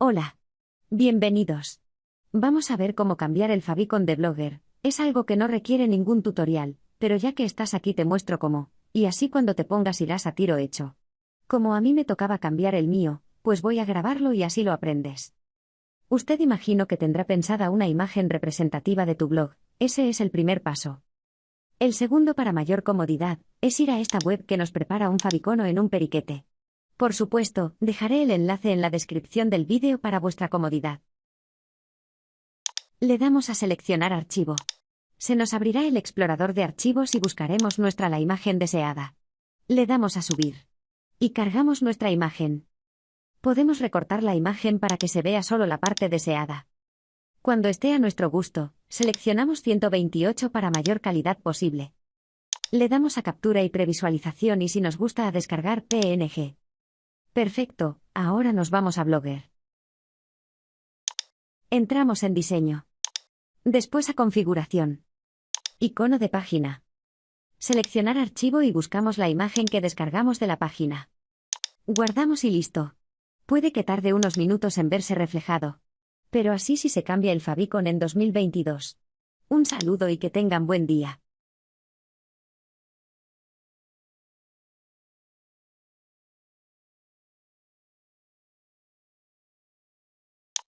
Hola. Bienvenidos. Vamos a ver cómo cambiar el favicon de Blogger. Es algo que no requiere ningún tutorial, pero ya que estás aquí te muestro cómo, y así cuando te pongas irás a tiro hecho. Como a mí me tocaba cambiar el mío, pues voy a grabarlo y así lo aprendes. Usted imagino que tendrá pensada una imagen representativa de tu blog, ese es el primer paso. El segundo para mayor comodidad, es ir a esta web que nos prepara un favicono en un periquete. Por supuesto, dejaré el enlace en la descripción del vídeo para vuestra comodidad. Le damos a seleccionar archivo. Se nos abrirá el explorador de archivos y buscaremos nuestra la imagen deseada. Le damos a subir. Y cargamos nuestra imagen. Podemos recortar la imagen para que se vea solo la parte deseada. Cuando esté a nuestro gusto, seleccionamos 128 para mayor calidad posible. Le damos a captura y previsualización y si nos gusta a descargar PNG. Perfecto, ahora nos vamos a Blogger. Entramos en diseño. Después a configuración. Icono de página. Seleccionar archivo y buscamos la imagen que descargamos de la página. Guardamos y listo. Puede que tarde unos minutos en verse reflejado. Pero así si se cambia el favicon en 2022. Un saludo y que tengan buen día.